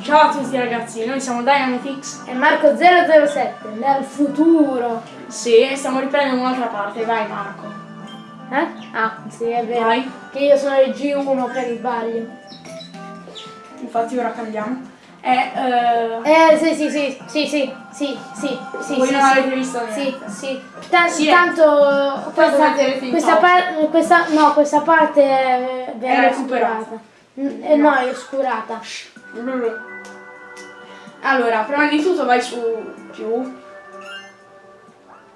Ciao a tutti ragazzi, noi siamo Dynamifix e Marco007 nel futuro. Sì, stiamo riprendendo un'altra parte, vai Marco. Eh? Ah, sì, è vero. Vai. Che io sono il G1 per il sbaglio. Infatti ora cambiamo. Eh, eh... eh sì, sì, sì, sì, sì, sì, sì, sì. Voi sì, non avete visto niente. Sì, sì. Tant sì eh. tanto questa, questa parte, questa, no, questa parte è, è recuperata. Mm, eh, no, è oscurata. Allora, prima di tutto vai su più.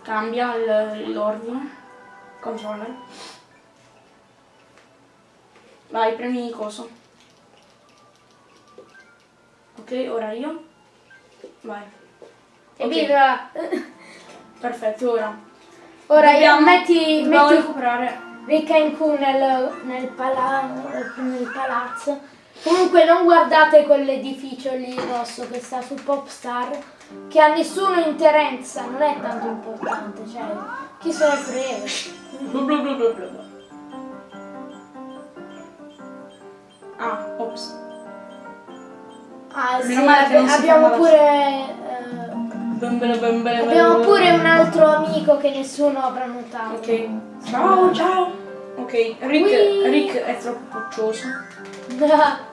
Cambia l'ordine. Controller. Vai, premi coso. Ok, ora io. Vai. Evviva! perfetto, ora. Ora io Dobbiamo- metti, dobbiamo metti recuperare. Ricca in Q nel, nel, pala- nel palazzo. Comunque non guardate quell'edificio lì rosso che sta su Popstar, che a nessuno interessa, non è tanto importante, cioè chi se ne frega. Ah, ops. Ah sì, si abbiamo pure. Bembele, bembele, abbiamo pure un altro amico che nessuno avrà notato. Ok. Ciao, ciao. Ok, Rick! Rick è troppo puccioso.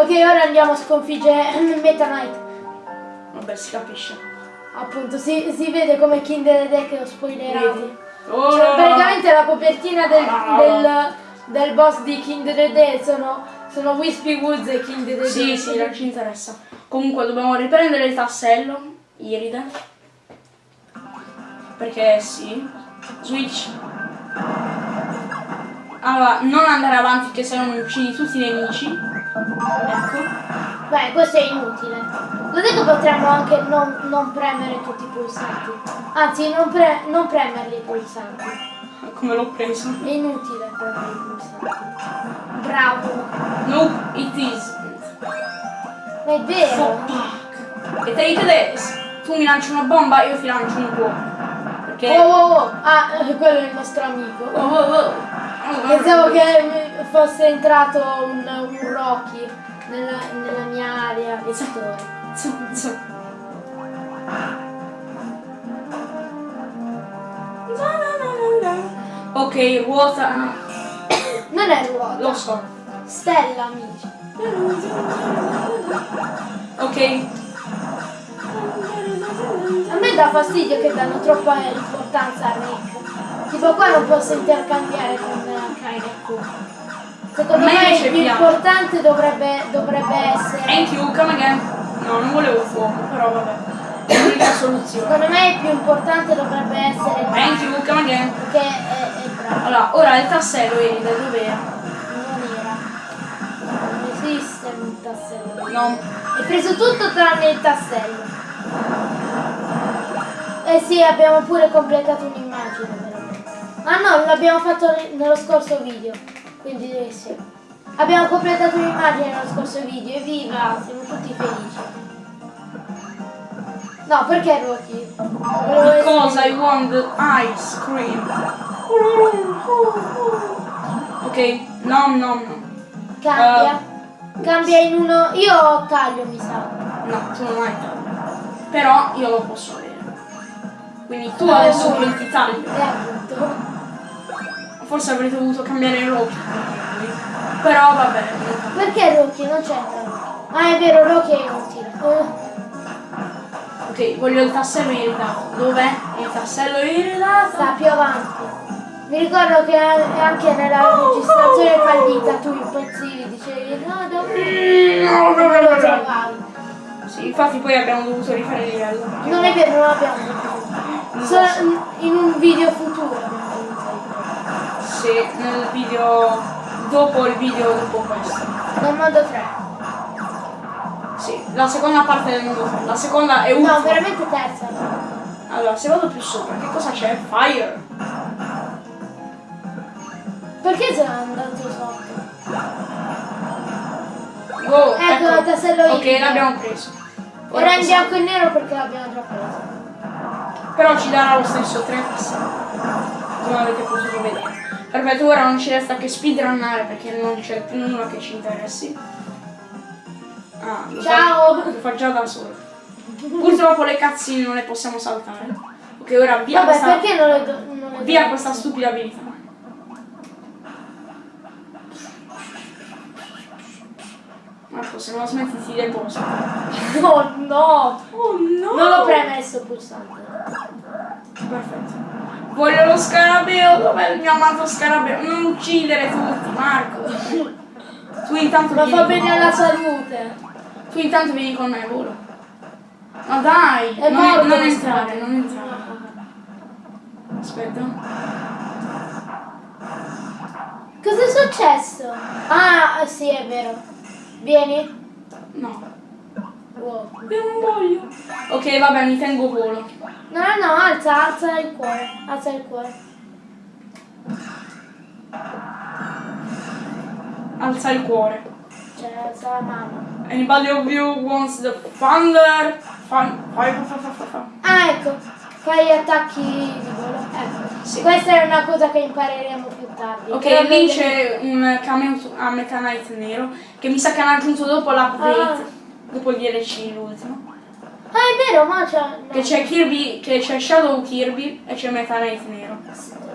ok, ora andiamo a sconfiggere Meta Knight. Vabbè, si capisce. Appunto, si, si vede come Kinder Deck ho spoilerato. Vedi? Oh, Cioè, praticamente la copertina del, Ah. del, del boss di Kindred Dead sono, sono Wispy Woods e Kindred Dead. Sì, sì, non ci interessa. Comunque dobbiamo riprendere il tassello, Iride. Perché sì. Switch. Allora, non andare avanti che se no mi uccidi tutti i nemici. Ecco. Beh, questo è inutile. Lo dico potremmo anche non, non premere tutti i pulsanti. Anzi, non, pre- non premerli i pulsanti. Come l'ho preso. È inutile premere i pulsanti. Bravo. Nope, it is. È vero. E take this. Tu mi lanci una bomba, io ti lancio un cuore. Perché... Oh, oh, oh. Ah, eh, quello è il nostro amico. Oh, oh. Oh, Pensavo che fosse entrato un, un Rocky nella, nella mia area zu. Ok, ruota. no, Non è ruota. Lo so. Stella, amici. Ok. A me dà fastidio che danno troppa importanza a Rick. Tipo qua non posso intercambiare con Kaine. Secondo me me il più piace. importante dovrebbe, dovrebbe essere. Thank you, come again. No, non volevo fuoco, però vabbè. È l'unica soluzione. Secondo me il più importante dovrebbe essere Thank you, come again. perché è, è bravo. Allora, ora il tassello Eride, dov'era? Non era. Non esiste un tassello. No. Hai preso tutto tranne il tassello. Eh sì, abbiamo pure completato un'immagine. Ah no, l'abbiamo fatto nello scorso video. Quindi eh, sì. Abbiamo completato un'immagine nello scorso video, evviva! Siamo tutti felici. No, perché Rocky? Because I want the ice cream. Ok, no, no, no. Cambia. Cambia in uno. Io taglio, mi sa. No, tu non hai taglio. Però io lo posso avere. Quindi tu adesso diventi taglio. E appunto. Forse avrete dovuto cambiare Rocky. Però va bene. Perché Rocky? Non c'è taglio. Ah, è vero, Rocky è inutile. Eh. Ok, voglio il tassello iridato. Dov'è il tassello iridato? sta più avanti. Mi ricordo che anche nella registrazione fallita tu impazzivi, dicevi no, dove Mm, non lo trovavi. Sì, infatti poi abbiamo dovuto rifare il livello. Non è vero, non l'abbiamo fatto. Solo in un video futuro Sì, nel video. dopo il video dopo questo. Nel modo 3. Sì, la seconda parte del mondo 3. La seconda è No, UFO. veramente terza. Allora, se vado più sopra, che cosa c'è? Fire. Perché sei andato sotto? Wow, Ecco, il tassello Ok, l'abbiamo preso. Ora in bianco e nero perché l'abbiamo già preso. Però ci darà lo stesso 3 tasselli. Come avete potuto vedere. Perfetto, ora non ci resta che speedrunnare perché non c'è più nulla che ci interessi. Ah, lo Ciao! fa già da solo. Purtroppo le cazzine non le possiamo saltare. Ok, ora via Vabbè, questa, perché non le do- non le via questa stupida abilità. Marco, se non la smetti ti deposto. Oh no! Oh no! Non l'ho premesso pulsante. Perfetto. Voglio lo scarabeo, dov'è il mio amato scarabeo? Non uccidere tutti, Marco. Tu intanto Ma vieni fa bene alla salute. Tu intanto vieni con me, volo. Ma dai, È non, morto non entrare, non entrare. Aspetta. Cosa è successo? Ah, sì, è vero. Vieni. No, Wow. non voglio. Ok, vabbè, mi tengo volo. No, no, no, alza, alza il cuore. Alza il cuore. Alza il cuore. Cioè, alza la mano. Anybody of you wants the thunder? Fun. Ah, ecco. Fai attacchi di volo. Ecco. Sì. Questa è una cosa che impareremo più tardi. Ok, lì c'è un cameo a Meta Knight nero che mi sa che hanno aggiunto dopo l'update, Ah. Dopo il DLC l'ultimo. Ah, è vero, ma c'è... no. Che c'è Kirby, che c'è Shadow Kirby e c'è Meta Knight nero.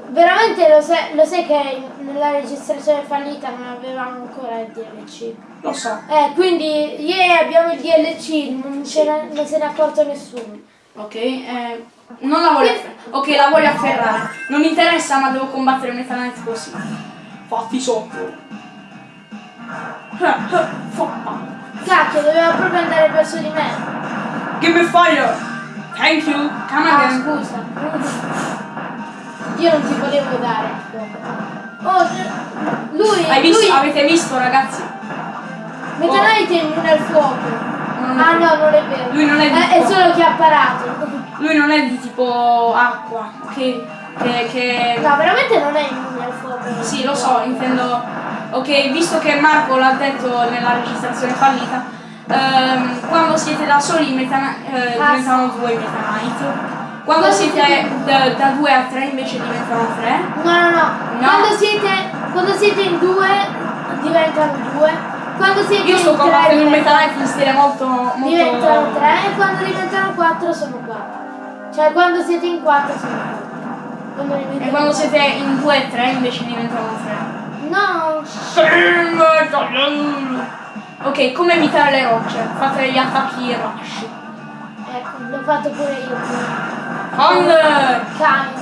Veramente lo sai, lo sai che nella registrazione fallita non avevamo ancora il DLC. Lo so. Eh, quindi yeah, abbiamo il DLC, non, ne- non se ne è accorto nessuno. Ok, eh, non la voglio afferrare. Ok, la voglio afferrare. Non mi interessa, ma devo combattere Meta Knight così. Fatti sotto. Foppa. Cacchio, doveva proprio andare verso di me. Give me fire. Thank you. Come Ah, again. scusa. Io non ti volevo dare. Oh, lui, Hai visto, lui, avete visto ragazzi? Meta Oh. Knight è immune al fuoco. Non Ah è- no, non è vero. Lui non è di Eh, è fuoco. solo che ha parato. Lui non è di tipo acqua, che, che, che... No, veramente non è immune al fuoco. Sì, lo so, intendo... Ok, visto che Marco l'ha detto nella registrazione fallita, ehm, quando siete da soli i meta, eh, Ah, diventano due Knight. Quando siete da, da due a tre invece diventano tre. No, no, no. No. Quando, siete, quando siete in due diventano due. Quando siete Io sto combattendo un Knight in stile molto... molto... diventano tre e quando diventano quattro sono quattro. Cioè quando siete in quattro sono quattro. Quando E quando siete in due e tre invece diventano tre. No, Ok, come evitare le rocce? Fate gli attacchi rush. ecco, l'ho fatto pure io. Thunder! Kind.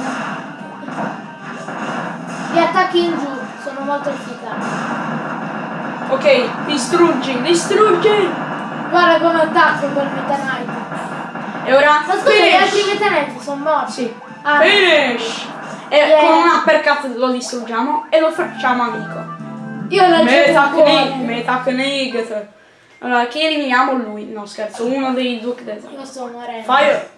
Gli attacchi in giù sono molto efficaci. Ok, distruggi, distruggi! Guarda come attacco col Meta Knight. E ora Ma scusa, gli altri! Meta Knight sono morti. Sì. Ah, Finish! E Yeah. con un uppercut lo distruggiamo e lo facciamo amico. io l'ho Metacnic, giocato Metacnic. Allora, chi eliminiamo? Lui. No, scherzo, uno dei Duke Desert. Io sto morendo. Fire!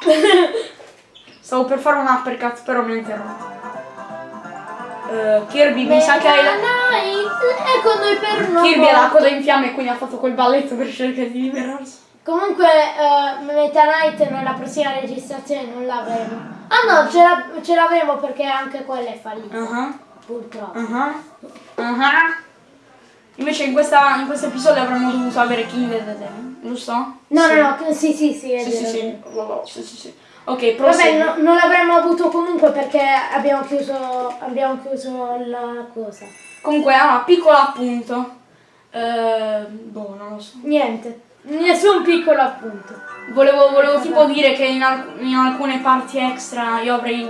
Stavo per fare un uppercut, però mi ha interrotto. Eh, Kirby, mi sa che hai la... Knight, ecco noi per noi. Kirby ha la coda in fiamme e quindi ha fatto quel balletto per cercare di liberarsi. Comunque eh, Meta Knight nella prossima registrazione non l'avremo. Ah no, ce, la- ce l'avremo perché anche quella è fallita, Ah purtroppo. ah, ah ah. Invece in, questa, in questo episodio avremmo dovuto avere King of the Devil, giusto? No, Sì. no, no, sì, sì, sì, è Sì, sì, sì. sì, sì, sì. Ok, Vabbè, prosegui. no- non l'avremmo avuto comunque perché abbiamo chiuso, abbiamo chiuso la cosa. Comunque, allora, piccolo appunto. Eh, boh, non lo so. Niente, nessun piccolo appunto. Volevo, volevo tipo dire che in, alc- in alcune parti extra io avrei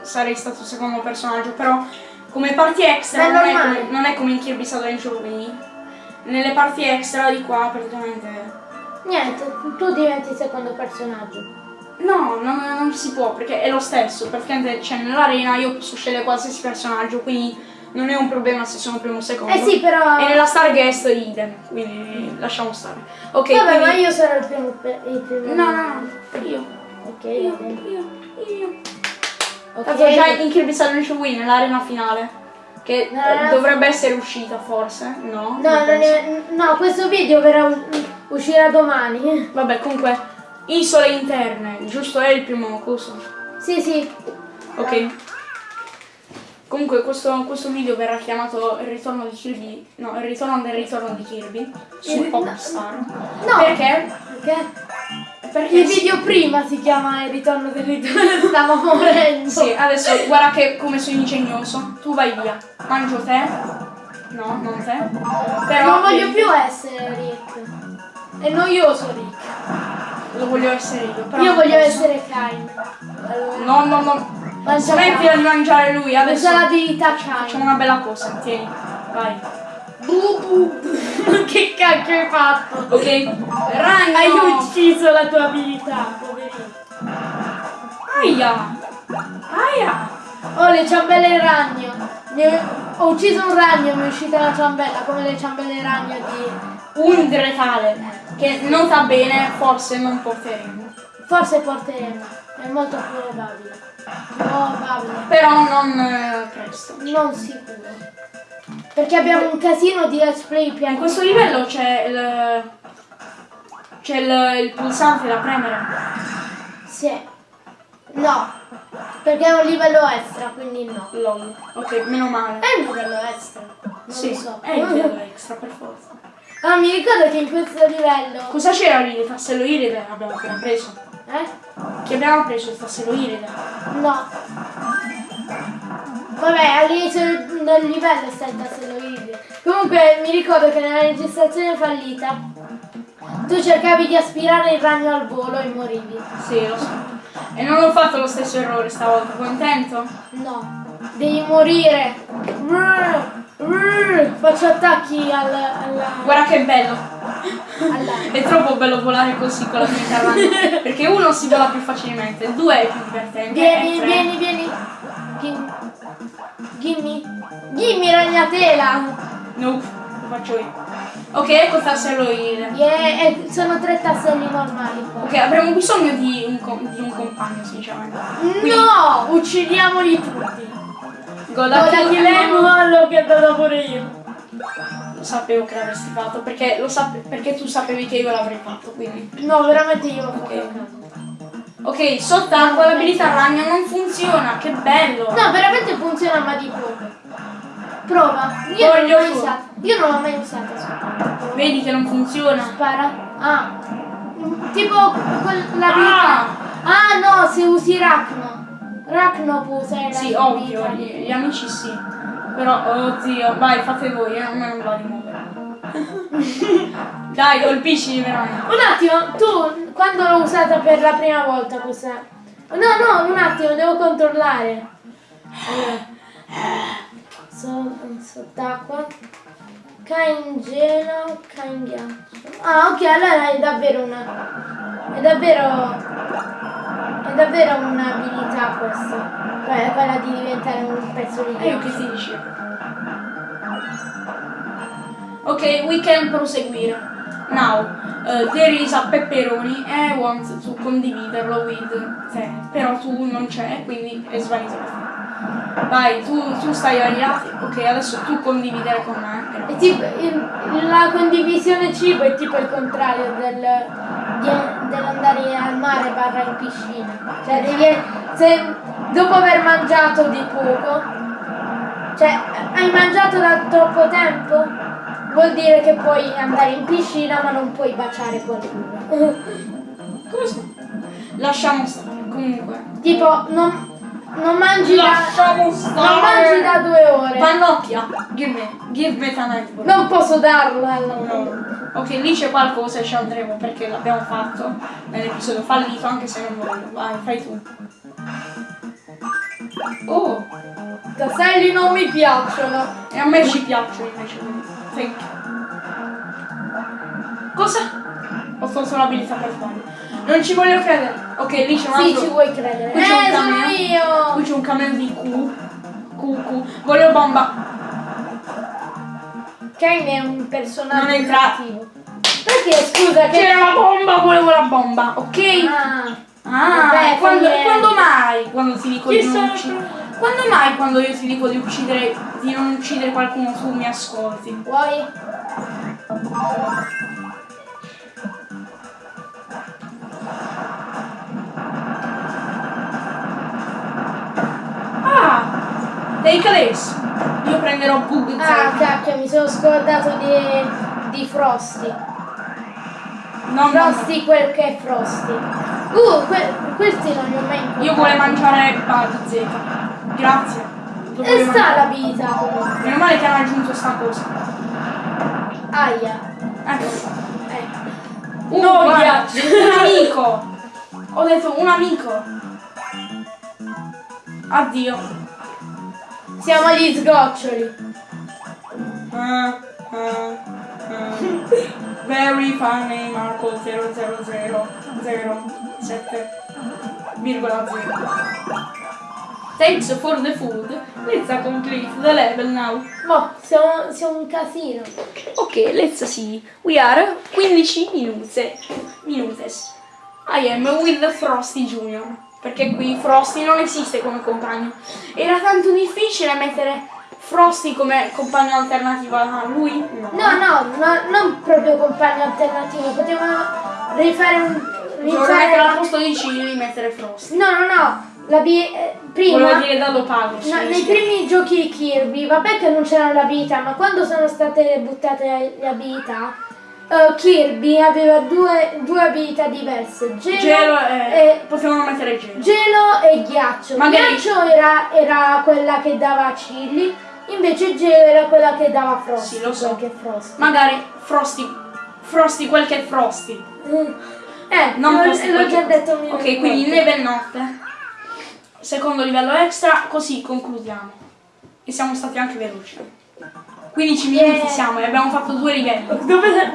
sarei stato il secondo personaggio, però come parti extra non è, come, non è come in Kirby's Adventure quindi nelle parti extra di qua praticamente Niente, tu diventi il secondo personaggio. no, non, non si può perché è lo stesso, praticamente cioè nell'arena io posso scegliere qualsiasi personaggio, quindi non è un problema se sono primo o secondo. Eh sì, però... E nella Starguest idem, quindi lasciamo stare. Ok, Vabbè, quindi... ma io sarò il primo... Il primo No, no, no, io. Ok, Io, io, io. Ok. Tanto già in Kirby's Adventure Wii nell'arena finale. Che No, eh, no. dovrebbe essere uscita forse, no? No, non è- no, questo video verrà, uscirà domani. Vabbè, comunque, isole interne, giusto? È il primo coso. Sì, sì. Ok. Comunque questo, questo video verrà chiamato il ritorno di Kirby. No, il ritorno del ritorno di Kirby. Su Il- Popstar. No. Perché? Perché? Perché Il video prima si chiama Il ritorno del ritorno, stavo morendo. Sì, adesso guarda che come sono ingegnoso. Tu vai via. Mangio te. No, non te. Però non voglio più essere Rick. È noioso Rick. Lo voglio essere io. Però Io voglio essere Kain. Allora, No, no, no. Mangia Smettila di mangiare lui. Adesso usa l'abilità facciamo Kain. una bella cosa. Tieni. Vai. Bu bu. che cacchio hai fatto? Ok. Ragno. Hai ucciso la tua abilità, poverino. Aia. Aia. Oh, le ciambelle ragno. Mi è- Ho ucciso un ragno e mi è uscita la ciambella, come le ciambelle ragno di... Un dretale. Che nota bene, forse non porteremo. Forse porteremo. È molto probabile. Probabile. Però non eh, presto. Non sicuro. Perché abbiamo un casino di let's play In piani. questo livello c'è il. C'è il, il pulsante da premere. Sì. No. Perché è un livello extra, quindi no. LOL. Ok, meno male. È un livello extra. Non sì, lo so. è il livello extra per forza. Ah, mi ricordo che in questo livello. Cosa c'era lì? Il tassello iride abbiamo appena preso. Eh? Che abbiamo preso il tassello iride. No. Vabbè, all'inizio del livello sta il tassello iride. Comunque mi ricordo che nella registrazione fallita tu cercavi di aspirare il ragno al volo e morivi. Sì, lo so. E non ho fatto lo stesso errore stavolta, contento? No, devi morire. Brr, brr. Faccio attacchi al, alla, Guarda che bello. È troppo bello volare così con la vita ragno. Perché uno si vola più facilmente, due è più divertente. Vieni, e tre- vieni, vieni. Gimme. Gimme. Gimme ragnatela. Nope, lo faccio io. Ok, ecco il tassello iride. Yeah, e sono tre tasselli normali. Ok, avremo bisogno di un, co- di un compagno, sinceramente. Quindi, No! Uccidiamoli tutti. Goda Ora Kill chi quello che ho dato pure io. Sapevo che l'avresti fatto, perché, lo sape- perché tu sapevi che io l'avrei fatto, quindi. No, veramente io l'ho fatto Ok. sott'acqua l'abilità ragno non funziona, che bello! No, veramente funziona ma di poco. Prova. Io non l'ho Voglio mai usata. Io non l'ho mai usata. Vedi che non funziona? Spara. Ah. Tipo quell'abilità. Ah! Ah no, se usi Rachno. Rachno può usare Sì, la ovvio, abilità. gli, gli amici sì. Però, oddio, vai, fate voi, io non me non vado di muovere. Dai, colpisci veramente. Un attimo, tu quando l'ho usata per la prima volta questa... No, no, un attimo, devo controllare. Allora. So, sott'acqua. Cain gelo, cain ghiaccio. Ah, ok, allora è davvero una... È davvero... Davvero un'abilità questa. Que- Quella di diventare un pezzo di E io ghiaccio. che ti dicevo? Ok, we can proseguire. Now, uh, there is a pepperoni e I want to condividerlo with te. Però tu non c'è, quindi è svanito. Vai, tu, tu stai agli lati. Ok, adesso tu condividere con me. È tipo, il- la condivisione cibo è tipo il contrario del, dell'andare mare barra in piscina. Cioè devi, se dopo aver mangiato di poco, cioè hai mangiato da troppo tempo, vuol dire che puoi andare in piscina ma non puoi baciare qualcuno. Come si Lasciamo stare. Comunque. tipo non, non mangi da, Lasciamo non mangi da due ore. Pannocchia. Give me. Give me. Non posso darlo al No. Ok, lì c'è qualcosa e ci andremo perché l'abbiamo fatto nell'episodio fallito, anche se non voglio. Vai, fai tu. Oh, Tasselli non mi piacciono. e a me ci piacciono invece. Thank you. Cosa? Ho tolto l'abilità per sbaglio. Non ci voglio credere. Ok, lì c'è un Sì, altro. ci vuoi credere. Qui c'è un Eh, sono io. Qui c'è un cameo di Q. Q, Q. Voglio bomba. Kane è un personaggio Non entra- cattivo. Perché scusa che. C'era la bomba, volevo la bomba, ok? Ah, Ah, Vabbè, quando, quando mai quando ti dico Chi di non uccidere? Quando mai quando io ti dico di uccidere di non uccidere qualcuno tu mi ascolti? vuoi? Ah! Take this. Io prenderò Bug Ah, cacchio, mi sono scordato di, di Frosty. No, no, no. Frosty quel che è Frosty. Uh, que- questi non li ho mai incontrati. Io volevo mangiare Bug Z. Grazie. E sta la vita comunque. Meno male che hanno aggiunto sta cosa. Aia. Ecco. Eh. Uh, No, un amico. Ho detto un amico. Addio. Siamo agli sgoccioli. Ah, ah, ah. Very funny Marco 00007,0. Thanks for the food. Let's complete the level now. Boh, siamo, siamo un casino. Ok, let's see. We are 15 minutes. Minutes. I am with the Frosty Junior. Perché qui Frosty non esiste come compagno. Era tanto difficile mettere Frosty come compagno alternativo a lui? No. No, no, no, non proprio compagno alternativo. Potevamo rifare un. Dovrei mettere al Rifare... posto di Cili mettere Frosty. No, no, no. La bi- eh, prima. Volevo dire dallo pago. No, nei primi giochi di Kirby, vabbè che non c'erano le abilità, ma quando sono state buttate le abilità, eh, Kirby aveva due, due abilità diverse, gelo, Gelo e... e, Potevano mettere gelo. gelo e ghiaccio. Magari- Ghiaccio era, era quella che dava a Chilli, invece gelo era quella che dava Frosty. Sì, lo so. che Frosty. Magari Frosty. Frosty quel che Frosty. Mm. Eh, Non l'ho, già detto Ok, quindi volte. neve e notte. Secondo livello extra, così concludiamo. E siamo stati anche veloci. 15 Yeah. minuti siamo e abbiamo fatto due livelli.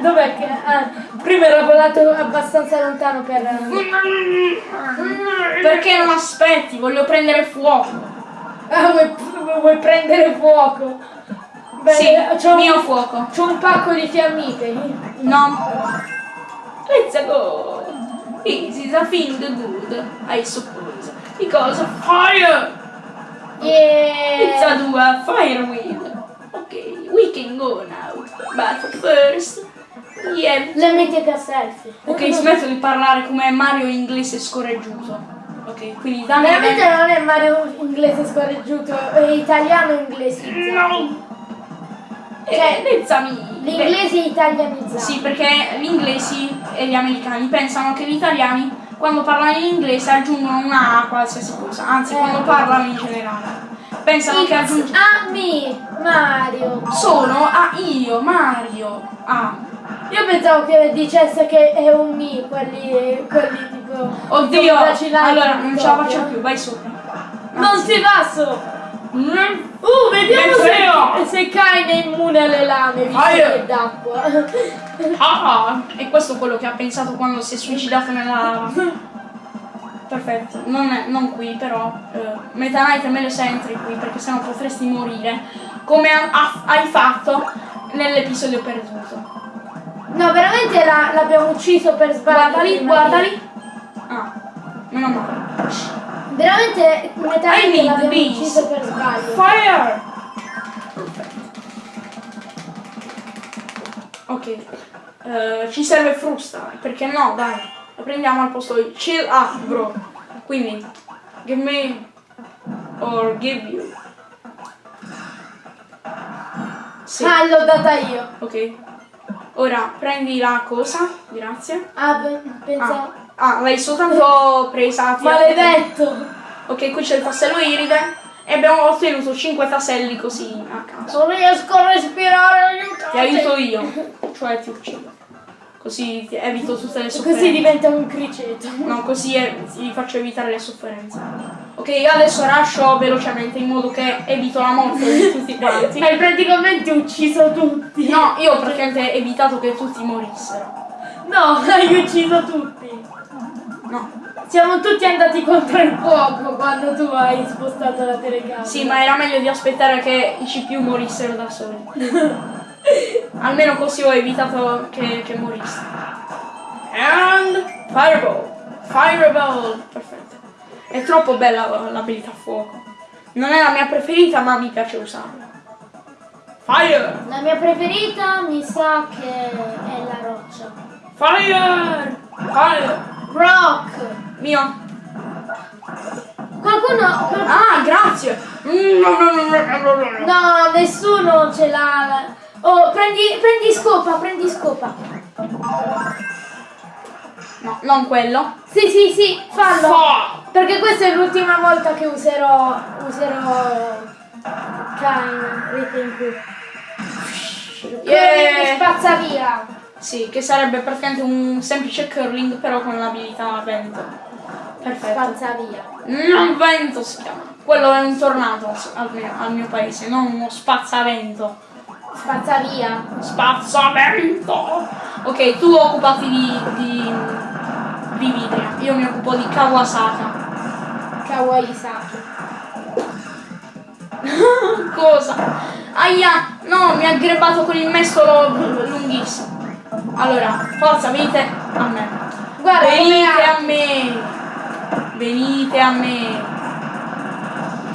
Dov'è che... Ah, prima era volato abbastanza lontano per... Perché non aspetti? Voglio prendere fuoco. Ah, vuoi, vuoi prendere fuoco? Beh, Sì, c'ho mio un, fuoco. c'ho un pacco di fiammiferi. No. Let's go. This is a thing good, I suppose. Because fire. It's a Yeah. dua fire wheel. We can go now. But first, have Le mettete a selfie. Ok, smetto di parlare come Mario inglese scorreggiuto. Ok, quindi dammi Veramente non è Mario inglese scorreggiuto, è italiano inglese. No! Cioè, Eh, Nezzami! L'inglese è italianizzato. Sì, perché gli inglesi e gli americani pensano che gli italiani quando parlano in inglese aggiungono una A a qualsiasi cosa, anzi Eh. quando parlano in generale. Pensano che It's aggiungono a me, Mario. sono a io, Mario. Ah. Io pensavo che dicesse che è un me, quelli, quelli tipo... Oddio! Allora non ce la faccio più, vai sopra. Non si va su! Mm. Uh, vediamo se, se Kain è immune alle lame, visto io- che è d'acqua. Ah, ah, e questo è quello che ha pensato quando si è suicidato nella lava. Perfetto, non, è- non qui però. Eh, Meta Knight è meglio se entri qui perché sennò potresti morire. Come ha- ha- hai fatto nell'episodio perduto. No, veramente la- l'abbiamo ucciso per sbaglio. Guarda lì, guarda lì. Ah, meno male. Veramente I need l'abbiamo ucciso per sbaglio. Fire! Perfetto. Ok. Eh, ci serve frusta, perché no, dai. La prendiamo al posto di chill up, bro. Quindi, give me or give you. Sì, Ah, l'ho data io. ok. Ora prendi la cosa, grazie. Ah, pe- pensavo... Ah, ah, l'hai soltanto presa. Maledetto! Ok, qui c'è il tassello iride e abbiamo ottenuto 5 tasselli così a caso. Non riesco a respirare, aiutate! Ti aiuto io, cioè ti uccido. Così evito tutte le sofferenze. Così diventa un criceto. No, così ti faccio evitare le sofferenze. Ok, io adesso rascio velocemente in modo che evito la morte di tutti quanti. Hai praticamente ucciso tutti. No, io ho praticamente evitato che tutti morissero. No, hai ucciso tutti. No. Siamo tutti andati contro il fuoco quando tu hai spostato la telecamera. Sì, ma era meglio di aspettare che i CPU morissero da soli. Almeno così ho evitato che, che morisse. And Fireball. Fireball. Perfetto. È troppo bella l'abilità fuoco. Non è la mia preferita, ma mi piace usarla. Fire! La mia preferita mi sa che è la roccia. Fire! Fire! Rock! Mio. Qualcuno... qual- Ah, grazie! Mm. No, nessuno ce l'ha. Oh, prendi, prendi scopa, prendi scopa. No, non quello. Sì, sì, sì, fallo. Fa! Perché questa è l'ultima volta che userò. userò. Kain, in cui. Yeah. Spazza via. Sì, che sarebbe praticamente un semplice curling però con l'abilità vento. Perfetto. Spazza via. Non vento si chiama. Quello è un tornado al mio, al mio paese, non uno spazzavento. Spazza via. Spazzavento! Ok, tu occupati di, di, di Vidria, io mi occupo di Kawasaka. Kawaii Saki. Cosa? Aia! No, mi ha aggreppato con il mestolo lunghissimo. Allora, forza, venite a me. Guarda Venite a me! Venite a me!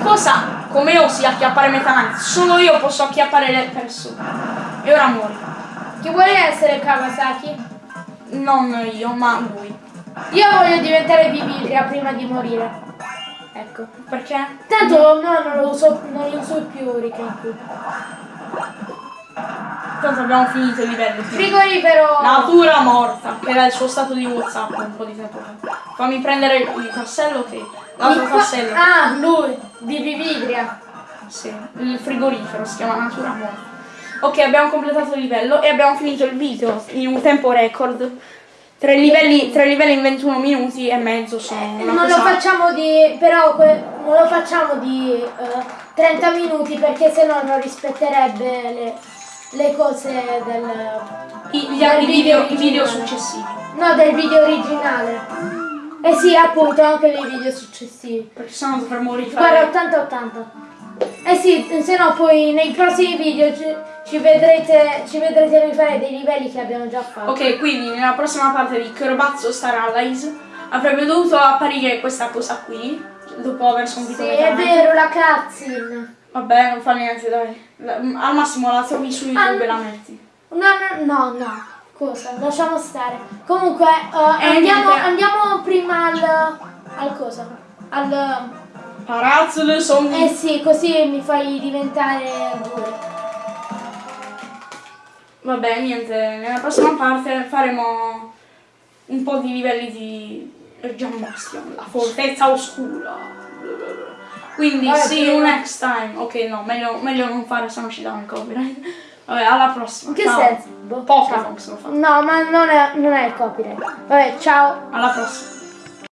Cosa? Come osi acchiappare Meta Knight? Solo io posso acchiappare le persone. E ora muori. Chi vuole essere Kawasaki? Non io, ma lui. Io voglio diventare Vividria prima di morire. Ecco. Perché? Tanto no, non lo uso, non li uso più Rikenku. Tanto abbiamo finito il livello. Frigorifero! Natura morta, che era il suo stato di Whatsapp un po' di tempo fa. Fammi prendere il tassello che. L'altro tassello. Ah, lui, di Vividria. Sì, il frigorifero si chiama Natura morta. Ok, abbiamo completato il livello e abbiamo finito il video in un tempo record. Tre livelli, tre livelli in 21 minuti e mezzo sono Non lo cosa- facciamo di. però non lo facciamo di eh, 30 minuti perché sennò non rispetterebbe le, le cose del. I, gli del video, i video originale. successivi. No, del video originale. Eh sì, appunto, anche nei video successivi. Perché sennò dovremmo Guarda, rifare. 80-80. Eh sì, se no poi nei prossimi video ci, ci vedrete ci vedrete rifare dei livelli che abbiamo già fatto. Ok, quindi nella prossima parte di Crobazzo Star Allies avrebbe dovuto apparire questa cosa qui. Dopo aver sconfitto Sì, è vero, la cutscene. Vabbè, non fa niente, dai. Al massimo la trovi su YouTube Ah. e la metti. No, no, no, no. Cosa? Lasciamo stare. Comunque, Eh, andiamo, andiamo prima al. al cosa? Al. Palazzo del sogno. Eh sì, così mi fai diventare due. Vabbè, niente, nella prossima parte faremo un po' di livelli di Gian Bastion, la fortezza oscura. Quindi, Vabbè, see you next time. Ok, no, meglio, meglio non fare, se no ci danno il copyright. Vabbè, alla prossima. In che Ciao. senso? Boh, fa. No, ma non è, non è il copyright. Vabbè, ciao. Alla prossima.